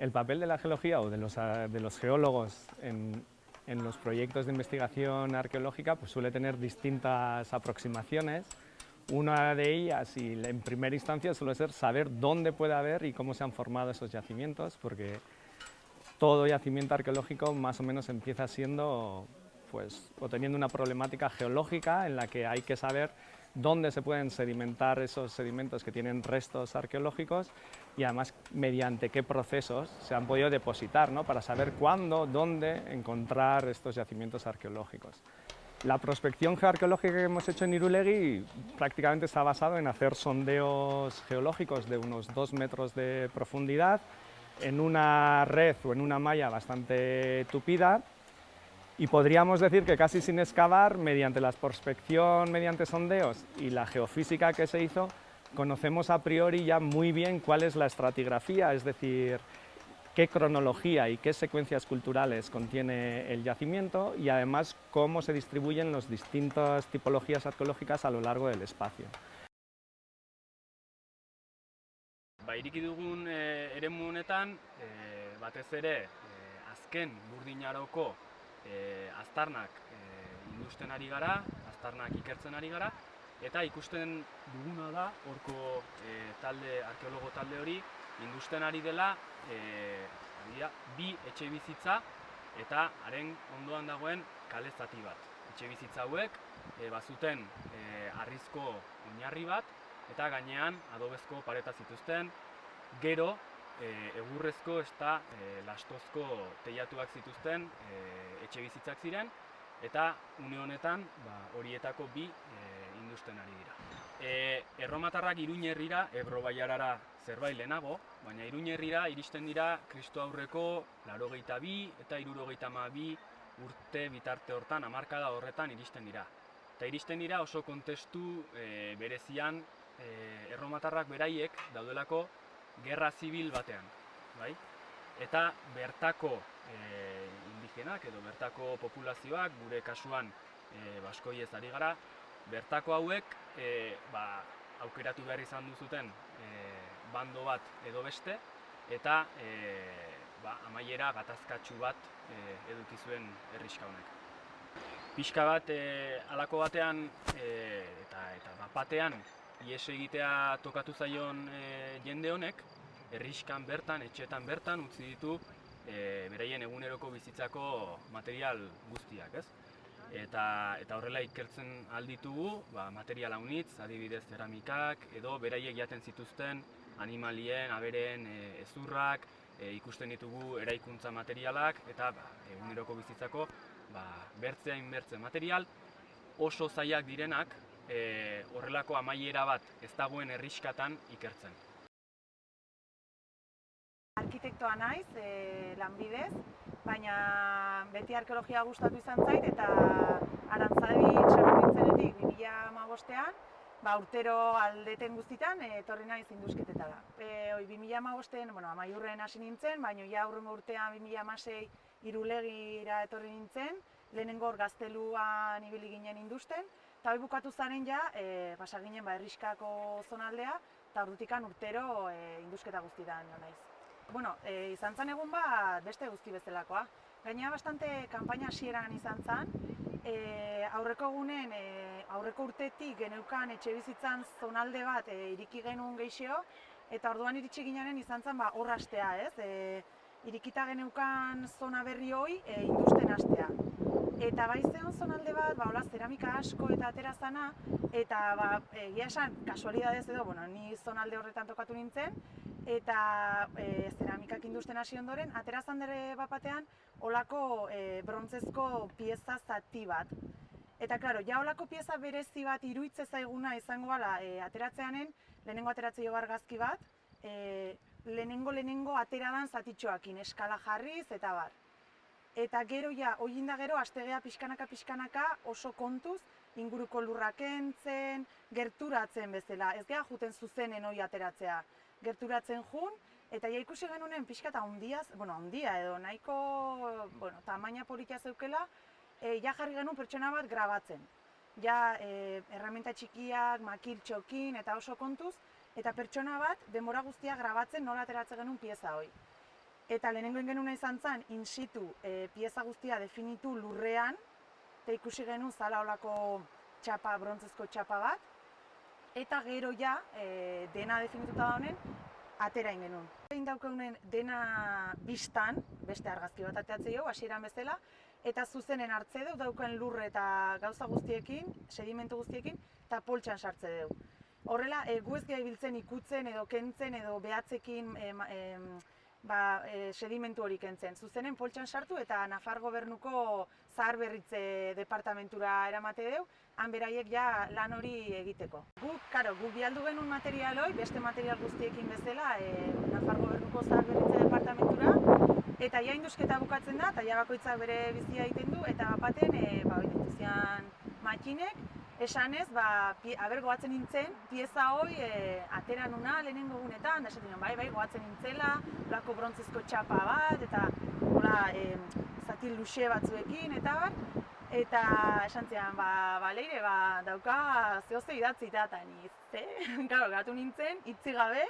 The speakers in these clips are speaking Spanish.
El papel de la geología o de los, de los geólogos en, en, los proyectos de investigación arqueológica pues suele tener distintas aproximaciones. Una de ellas, y en primera instancia, suele ser saber dónde puede haber y cómo se han formado esos yacimientos, porque todo yacimiento arqueológico más o menos empieza siendo, pues, o teniendo una problemática geológica en la que hay que saber dónde se pueden sedimentar esos sedimentos que tienen restos arqueológicos y además mediante qué procesos se han podido depositar, ¿no? para saber cuándo, dónde encontrar estos yacimientos arqueológicos. La prospección geoarqueológica que hemos hecho en Irulegui prácticamente está basado en hacer sondeos geológicos de unos dos metros de profundidad en una red o en una malla bastante tupida y podríamos decir que casi sin excavar, mediante la prospección, mediante sondeos y la geofísica que se hizo, conocemos a priori ya muy bien cuál es la estratigrafía, es decir, qué cronología y qué secuencias culturales contiene el yacimiento y además cómo se distribuyen las distintas tipologías arqueológicas a lo largo del espacio. Dugun e, e, e, burdinaroko e, aztarnak e, industen ari gara, aztarnak ikertzen ari gara, eta ikusten duguna da, horko e, talde, arkeologo talde hori, industen ari dela, e, bi etxe bizitza eta haren ondoan dagoen kale zati bat. Etxe bizitza hauek e, bazuten e, arrizko oinarri bat eta gainean adobezko pareta zituzten, gero e, egurrezko eta e, lastozko teiatuak zituzten e, etxe bizitzak ziren eta une honetan ba, horietako bi e, industen ari dira. E, erromatarrak iruñerrira, Ebro Baiarara zerbait lehenago, baina iruñerrira iristen dira Kristo aurreko larogeita bi eta irurogeita ma bi urte bitarte hortan, amarkada horretan iristen dira. Eta iristen dira oso kontestu e, berezian e, erromatarrak beraiek daudelako gerra zibil batean. Bai? Eta bertako e, indigenak edo bertako populazioak, gure kasuan e, baskoi ez ari gara, bertako hauek e, ba, aukeratu behar izan duzuten e, bando bat edo beste, eta e, ba, amaiera gatazkatsu bat e, eduki zuen herriska honek. Pixka bat e, alako batean e, eta eta bat batean ies egitea tokatu zaion e, jende honek, herriskan bertan, etxetan bertan utzi ditu e, beraien eguneroko bizitzako material guztiak, ez? Eta, eta horrela ikertzen alditugu, ba, material haunitz, adibidez ceramikak, edo beraiek jaten zituzten animalien, abereen e, ezurrak, e, ikusten ditugu eraikuntza materialak, eta ba, eguneroko bizitzako ba, bertzea inbertze material, oso zaiak direnak, e, horrelako amaiera bat ez dagoen herriskatan ikertzen. Arkitektoa naiz, e, lanbidez, baina beti arkeologia gustatu izan zait eta arantzadi txakur nintzenetik 2008an, ba, urtero aldeten guztitan e, etorri naiz induzketetara. E, oi, 2008an, bueno, amaiurren hasi nintzen, baina ja aurrengo urtean 2006 irulegira etorri nintzen, lehenengo gazteluan ibili ginen industen, eta hori bukatu zaren ja, e, basa ginen ba, erriskako zonaldea, eta ordutikan urtero e, induzketa guztitan naiz bueno, e, izan zen egun bat beste guzti bezalakoa. Gaina bastante kanpaina hasieran izan zen, e, aurreko egunen, e, aurreko urtetik geneukan etxe bizitzan zonalde bat e, iriki genuen geixio, eta orduan iritsi ginaren izan zen ba, horra astea, ez? E, irikita geneukan zona berri hoi e, industen astea. Eta bai zeon zonalde bat, ba, hola, zeramika asko eta atera zana, eta ba, egia esan, kasualidadez edo, bueno, ni zonalde horretan tokatu nintzen, eta e, zeramikak industen hasi ondoren, atera zandere bapatean, olako e, brontzezko pieza zati bat. Eta, klaro, ja olako pieza berezi bat iruitze zaiguna izango gala e, ateratzeanen, lehenengo ateratze jo gazki bat, e, lehenengo lehenengo ateradan zatitxoakin, eskala jarriz eta bar. Eta gero ja, hori gero, astegea pixkanaka pixkanaka oso kontuz, inguruko lurrak entzen, gerturatzen bezala, ez geha juten zuzenen hori ateratzea gerturatzen jun, eta ja ikusi genunen pixka eta ondia, bueno, ondia edo nahiko, bueno, tamaina politia zeukela, e, ja jarri genuen pertsona bat grabatzen. Ja, e, erramenta txikiak, makil txokin eta oso kontuz, eta pertsona bat denbora guztia grabatzen nola ateratzen genuen pieza hoi. Eta lehenengo ingenuna izan zen, in situ e, pieza guztia definitu lurrean, eta ikusi genuen zala olako txapa, brontzezko txapa bat, eta gero ja, e, dena definituta da honen, atera ingenun. Egin daukaunen dena biztan, beste argazki bat ateatzei hau, hasieran bezala, eta zuzenen hartze deu, dauken lurre eta gauza guztiekin, sedimentu guztiekin, eta poltsan sartze deu. Horrela, e, gu ez biltzen ikutzen edo kentzen edo behatzekin e, ba, e, sedimentu hori kentzen. Zuzenen poltsan sartu eta Nafar gobernuko zahar berritze departamentura eramate deu, han beraiek ja lan hori egiteko. Gu, karo, gu bialdu genuen material hori, beste material guztiekin bezala, e, Nafar gobernuko zahar berritze departamentura, eta ja induzketa bukatzen da, eta ja bakoitzak bere bizia egiten du, eta baten, e, ba, makinek, esanez, ba, aber goatzen nintzen, pieza hoi e, atera nuna lehenengo gunetan, da esaten bai, bai, goatzen nintzela, lako brontzizko txapa bat, eta hola, e, zati luxe batzuekin, eta bar, eta esan zian, ba, ba, leire, ba, dauka zehoze idatzi eta, niz, ze, gatu nintzen, itzi gabe,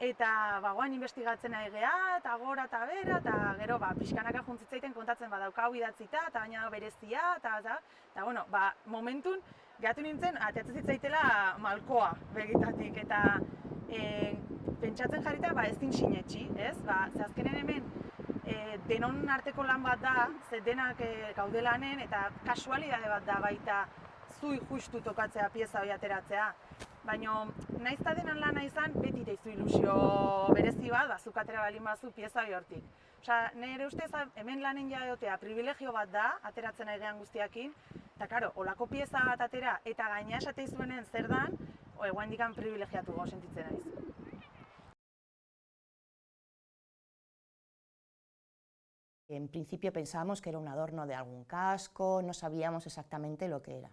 eta bagoan investigatzen ari geha, eta gora eta bera, eta gero ba, pixkanaka juntzitzaiten kontatzen badauka hau idatzita, eta baina berezia, eta eta, eta bueno, ba, momentun gehatu nintzen, ateatzen zitzaitela malkoa begitatik, eta e, pentsatzen jarrita ba, ez din sinetxi, ez? Ba, ze azkenen hemen e, denon arteko lan bat da, ze denak e, gaudelanen, eta kasualidade bat da baita zui justu tokatzea pieza hori ateratzea baina naiz ta denan lana izan beti deizu ilusio berezi bat, bazuk atera balin bazu pieza hori hortik. Osea, nire ustez hemen lanen ja egotea privilegio bat da, ateratzen egean guztiakin, eta karo, olako pieza bat atera eta gaina esate izuenen zer dan, o eguan dikan privilegiatu gau sentitzen naiz. En principio pensábamos que era un adorno de algún casco, no sabíamos exactamente lo que era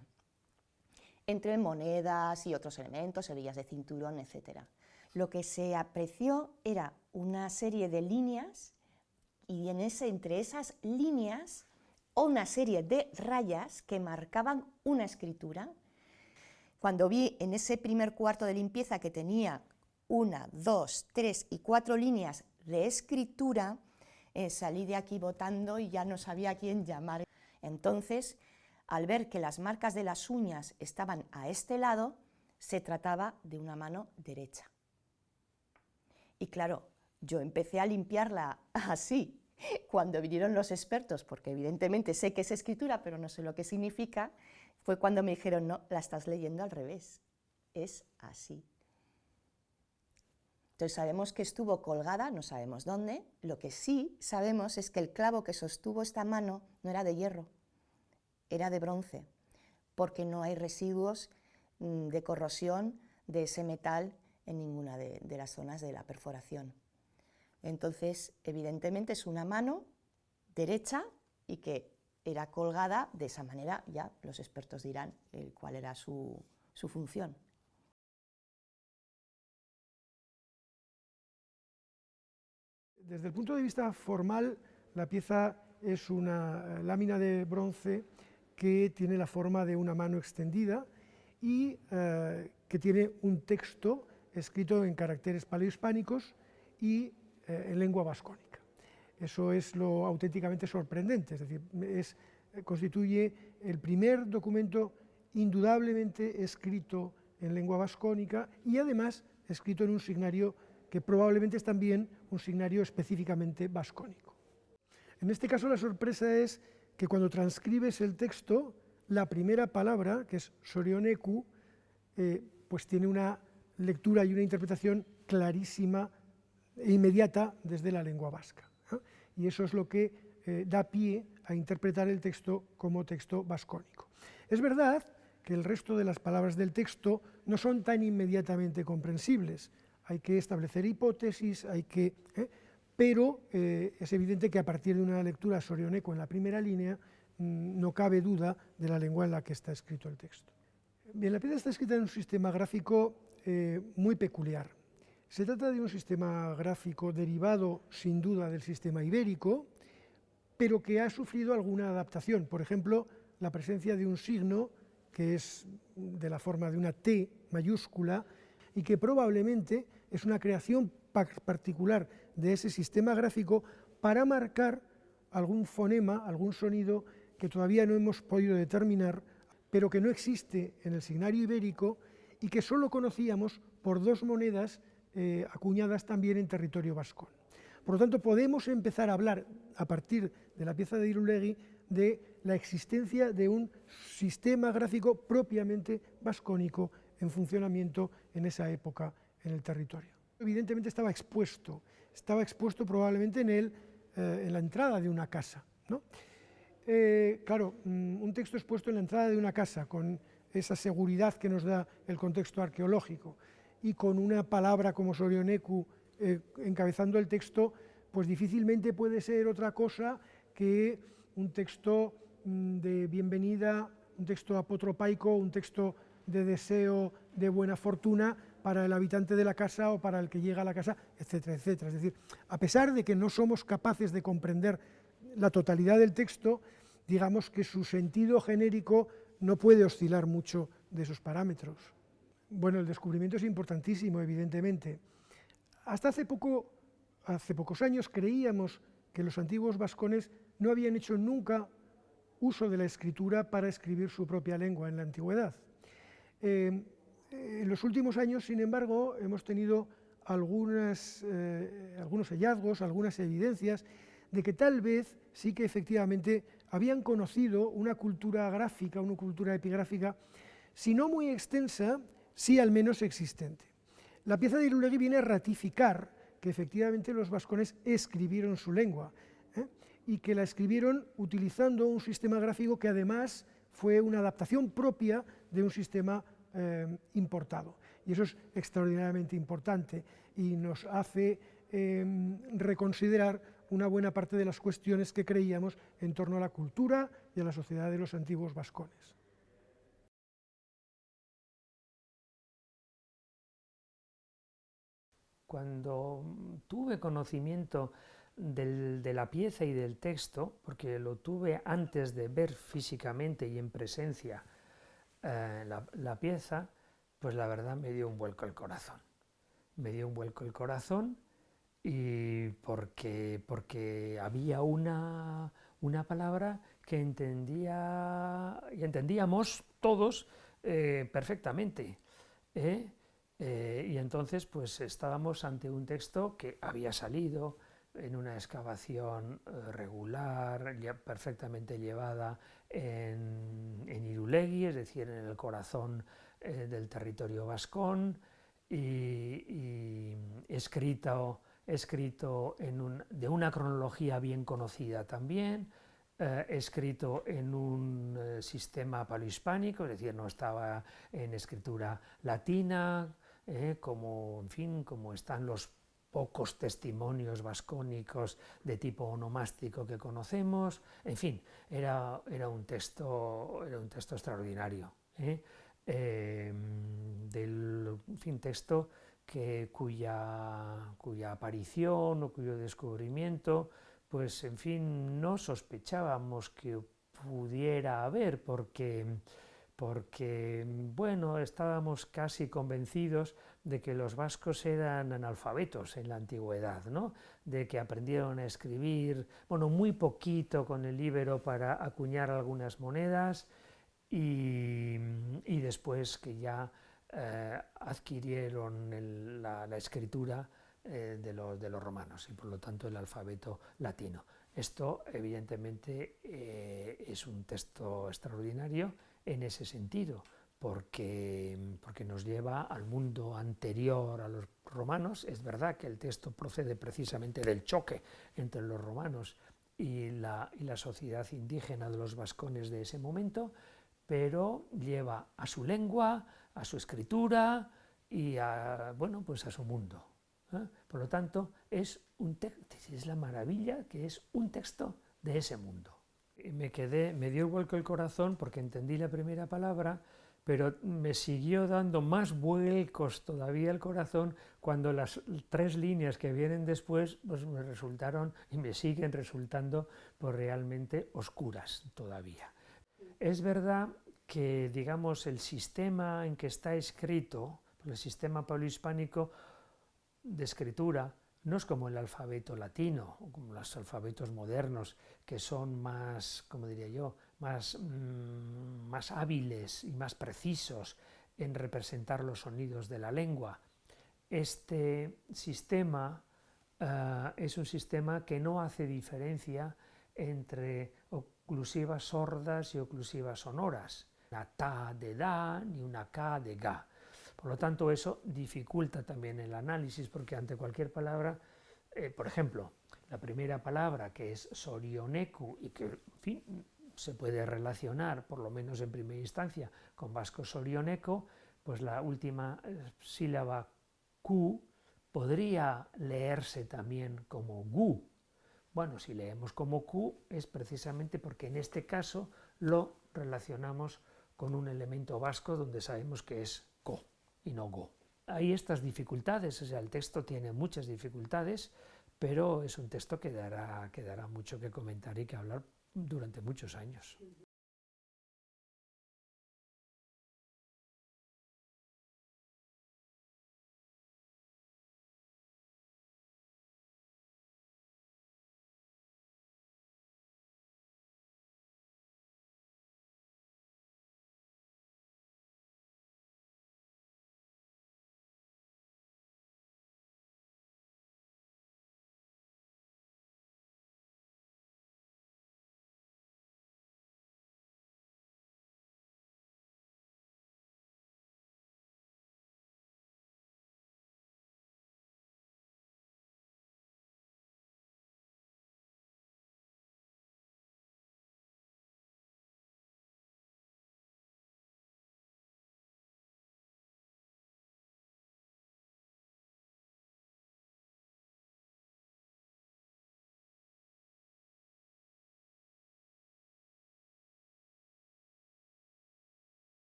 entre monedas y otros elementos, hebillas de cinturón, etc. Lo que se apreció era una serie de líneas y en ese, entre esas líneas una serie de rayas que marcaban una escritura. Cuando vi en ese primer cuarto de limpieza que tenía una, dos, tres y cuatro líneas de escritura, eh, salí de aquí votando y ya no sabía a quién llamar. Entonces al ver que las marcas de las uñas estaban a este lado, se trataba de una mano derecha. Y claro, yo empecé a limpiarla así. Cuando vinieron los expertos, porque evidentemente sé que es escritura, pero no sé lo que significa, fue cuando me dijeron, no, la estás leyendo al revés, es así. Entonces sabemos que estuvo colgada, no sabemos dónde, lo que sí sabemos es que el clavo que sostuvo esta mano no era de hierro, era de bronce, porque no hay residuos mm, de corrosión de ese metal en ninguna de, las zonas de la perforación. Entonces, evidentemente es una mano derecha y que era colgada de esa manera, ya los expertos dirán cuál era su, su función. Desde el punto de vista formal, la pieza es una lámina de bronce que tiene la forma de una mano extendida y eh, que tiene un texto escrito en caracteres paleohispánicos y eh, en lengua vascónica. Eso es lo auténticamente sorprendente, es decir, es, constituye el primer documento indudablemente escrito en lengua vascónica y además escrito en un signario que probablemente es también un signario específicamente vascónico. En este caso la sorpresa es que cuando transcribes el texto, la primera palabra, que es sorioneku, eh, pues tiene una lectura y una interpretación clarísima e inmediata desde la lengua vasca. Y eso es lo que eh, da pie a interpretar el texto como texto vascónico. Es verdad que el resto de las palabras del texto no son tan inmediatamente comprensibles. Hay que establecer hipótesis, hay que... ¿eh? Pero eh, es evidente que a partir de una lectura sorioneco en la primera línea mm, no cabe duda de la lengua en la que está escrito el texto. Bien, la pieza está escrita en un sistema gráfico eh, muy peculiar. Se trata de un sistema gráfico derivado sin duda del sistema ibérico, pero que ha sufrido alguna adaptación. Por ejemplo, la presencia de un signo que es de la forma de una T mayúscula y que probablemente es una creación particular de ese sistema gráfico para marcar algún fonema, algún sonido que todavía no hemos podido determinar, pero que no existe en el signario ibérico y que solo conocíamos por dos monedas eh, acuñadas también en territorio vascón. Por lo tanto, podemos empezar a hablar, a partir de la pieza de Irulegui, de la existencia de un sistema gráfico propiamente vascónico en funcionamiento en esa época en el territorio. Evidentemente estaba expuesto, estaba expuesto probablemente en, el, eh, en la entrada de una casa. Eh, claro, mm, un texto expuesto en la entrada de una casa, con esa seguridad que nos da el contexto arqueológico, y con una palabra como Sorioneku eh, encabezando el texto, pues difícilmente puede ser otra cosa que un texto mm, de bienvenida, un texto apotropaico, un texto de deseo de buena fortuna para el habitante de la casa o para el que llega a la casa, etcétera, etcétera. Es decir, a pesar de que no somos capaces de comprender la totalidad del texto, digamos que su sentido genérico no puede oscilar mucho de esos parámetros. Bueno, el descubrimiento es importantísimo, evidentemente. Hasta hace, poco, hace pocos años creíamos que los antiguos vascones no habían hecho nunca uso de la escritura para escribir su propia lengua en la antigüedad. Eh, en los últimos años, sin embargo, hemos tenido eh, algunos hallazgos, algunas evidencias de que tal vez sí que efectivamente habían conocido una cultura gráfica, una cultura epigráfica, si no muy extensa, sí al menos existente. La pieza de Irulegui viene a ratificar que efectivamente los vascones escribieron su lengua ¿eh? y que la escribieron utilizando un sistema gráfico que además fue una adaptación propia de un sistema eh, importado. Y eso es extraordinariamente importante y nos hace em, reconsiderar una buena parte de las cuestiones que creíamos en torno a la cultura y a la sociedad de los antiguos vascones. Cuando tuve conocimiento de la pieza y del texto, porque lo tuve antes de ver físicamente y en presencia eh, la, pieza, pues la verdad me dio un vuelco el corazón. Me dio un vuelco el corazón y porque, porque había una, una palabra que entendía y entendíamos todos eh, perfectamente. ¿eh? Y entonces pues estábamos ante un texto que había salido en una excavación eh, regular, perfectamente llevada en, en, Irulegui, es decir, en el corazón eh, del territorio vascón, y, escrito, escrito de una cronología bien conocida también, escrito en un sistema palohispánico, es decir, no estaba en escritura latina, ¿eh? como, en fin, como están los pocos testimonios vascónicos de tipo onomástico que conocemos, en fin, era, era, un, texto, era un texto extraordinario, ¿eh? em, del fin, texto que, cuya, cuya aparición o cuyo descubrimiento, pues en fin, no sospechábamos que pudiera haber, porque porque, bueno, estábamos casi convencidos de que los vascos eran analfabetos en la antigüedad, ¿no? de que aprendieron a escribir, bueno, muy poquito con el íbero para acuñar algunas monedas y, después que ya eh, adquirieron la, escritura eh, de, los, de, los, romanos y por lo tanto el alfabeto latino. Esto evidentemente eh, es un texto extraordinario en ese sentido, porque, porque nos lleva al mundo anterior a los romanos. Es verdad que el texto procede precisamente del choque entre los romanos y la, y la sociedad indígena de los vascones de ese momento, pero lleva a su lengua, a su escritura y a, bueno, pues a su mundo. ¿eh? Por lo tanto, es, un es la maravilla que es un texto de ese mundo me quedé, me dio vuelco el corazón porque entendí la primera palabra, pero me siguió dando más vuelcos todavía el corazón cuando las tres líneas que vienen después pues me resultaron y me siguen resultando pues realmente oscuras todavía. Es verdad que digamos el sistema en que está escrito, el sistema palohispánico, de escritura no es como el alfabeto latino o como los alfabetos modernos, que son más, como diría yo, más, mm, más hábiles y más precisos en representar los sonidos de la lengua. Este sistema eh, es un sistema que no hace diferencia entre oclusivas sordas y oclusivas sonoras, una ta de da ni una ka de ga. Por lo tanto, eso dificulta también el análisis, porque ante cualquier palabra, eh, por ejemplo, la primera palabra que es sorioneku y que, se puede relacionar, por lo menos en primera instancia, con vasco sorioneco, pues la última eh, sílaba Q podría leerse también como gu. Bueno, si leemos como Q es precisamente porque en este caso lo relacionamos con un elemento vasco donde sabemos que es co y no go. Hay estas dificultades, o sea, el texto tiene muchas dificultades, pero es un texto que dará, que dará mucho que comentar y que hablar durante muchos años.